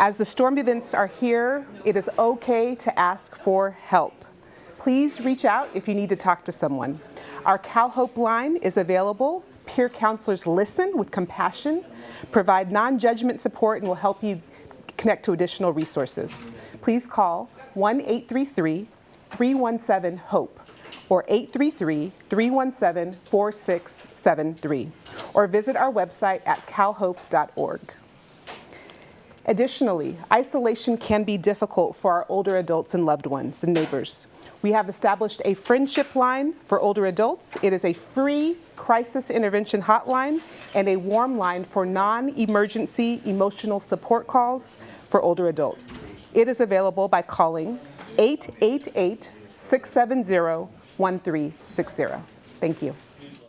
As the storm events are here, it is okay to ask for help. Please reach out if you need to talk to someone. Our CalHope line is available. Peer counselors listen with compassion, provide non-judgment support, and will help you connect to additional resources. Please call 1-833-317-HOPE or 833-317-4673 or visit our website at calhope.org. Additionally, isolation can be difficult for our older adults and loved ones and neighbors. We have established a friendship line for older adults. It is a free crisis intervention hotline and a warm line for non-emergency emotional support calls for older adults. It is available by calling 888-670-1360. Thank you.